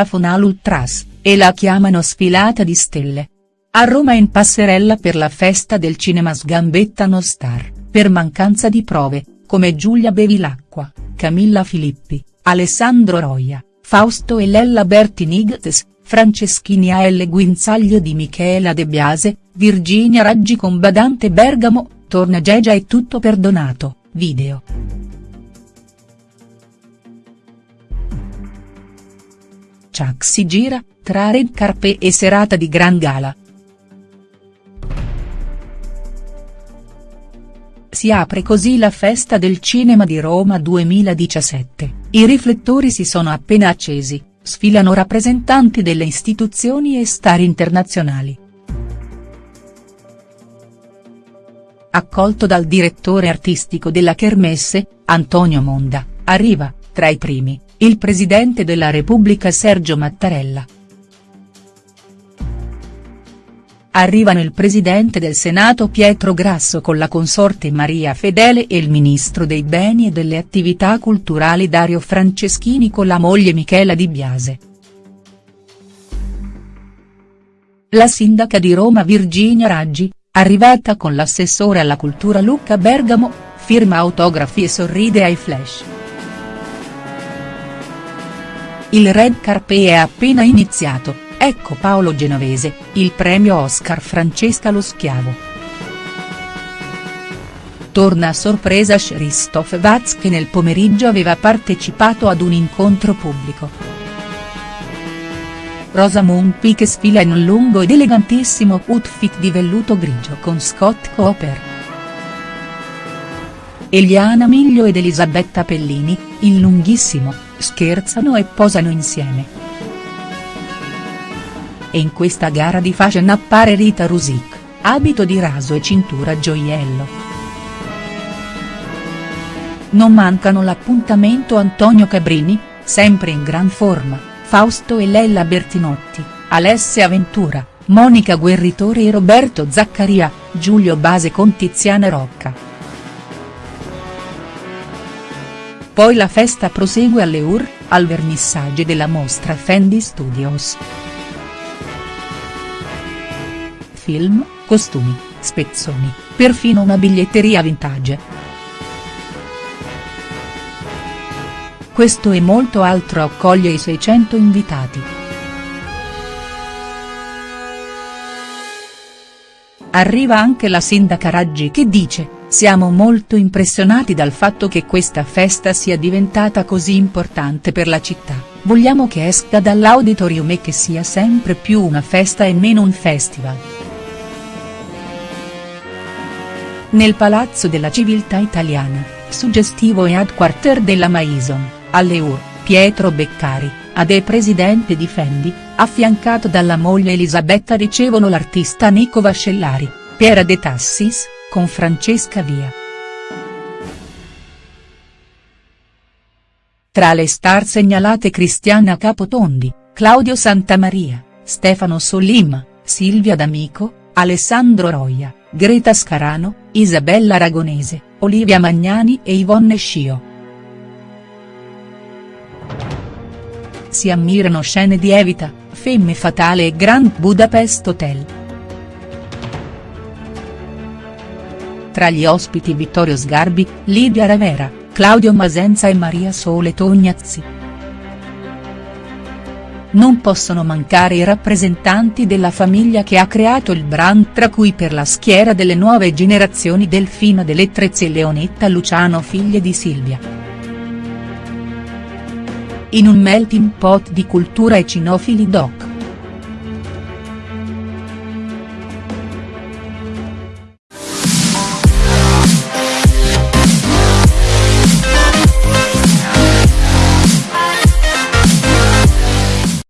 scafonale ultras, e la chiamano sfilata di stelle. A Roma in passerella per la festa del cinema sgambettano star, per mancanza di prove, come Giulia Bevilacqua, Camilla Filippi, Alessandro Roia, Fausto e Lella Bertinigtes, Franceschini. L. Guinzaglio di Michela De Biase, Virginia Raggi con Badante Bergamo, torna Gegia e tutto perdonato, video. Chuck si gira, tra red carpet e serata di gran gala. Si apre così la festa del cinema di Roma 2017, i riflettori si sono appena accesi, sfilano rappresentanti delle istituzioni e star internazionali. Accolto dal direttore artistico della Kermesse, Antonio Monda, arriva, tra i primi, il presidente della Repubblica Sergio Mattarella. Arrivano il presidente del Senato Pietro Grasso con la consorte Maria Fedele e il ministro dei beni e delle attività culturali Dario Franceschini con la moglie Michela Di Biase. La sindaca di Roma Virginia Raggi, arrivata con l'assessore alla cultura Luca Bergamo, firma autografi e sorride ai flash. Il red carpet è appena iniziato, ecco Paolo Genovese, il premio Oscar Francesca lo Schiavo. Torna a sorpresa Christoph Watz che nel pomeriggio aveva partecipato ad un incontro pubblico. Rosamund Pike sfila in un lungo ed elegantissimo outfit di velluto grigio con Scott Cooper. Eliana Miglio ed Elisabetta Pellini, in lunghissimo, scherzano e posano insieme. E in questa gara di fashion appare Rita Rusic, abito di raso e cintura gioiello. Non mancano l'appuntamento Antonio Cabrini, sempre in gran forma, Fausto e Lella Bertinotti, Alessia Ventura, Monica Guerritore e Roberto Zaccaria, Giulio Base con Tiziana Rocca. Poi la festa prosegue alle UR, al vernissage della mostra Fendi Studios. Film, costumi, spezzoni, perfino una biglietteria vintage. Questo e molto altro accoglie i 600 invitati. Arriva anche la sindaca Raggi che dice, siamo molto impressionati dal fatto che questa festa sia diventata così importante per la città, vogliamo che esca dall'auditorium e che sia sempre più una festa e meno un festival. Nel Palazzo della Civiltà Italiana, suggestivo e headquarter della Maison, alle UR, Pietro Beccari, AD presidente di Fendi, affiancato dalla moglie Elisabetta ricevono l'artista Nico Vascellari, Piera De Tassis, con Francesca Via. Tra le star segnalate Cristiana Capotondi, Claudio Santamaria, Stefano Solim, Silvia D'Amico, Alessandro Roia, Greta Scarano, Isabella Aragonese, Olivia Magnani e Yvonne Scio. Si ammirano scene di Evita, Femme Fatale e Grand Budapest Hotel. Tra gli ospiti Vittorio Sgarbi, Lidia Ravera, Claudio Masenza e Maria Sole Tognazzi. Non possono mancare i rappresentanti della famiglia che ha creato il brand tra cui per la schiera delle nuove generazioni Delfino Delle Trezzi e Leonetta Luciano figlie di Silvia. In un melting pot di cultura e cinofili doc.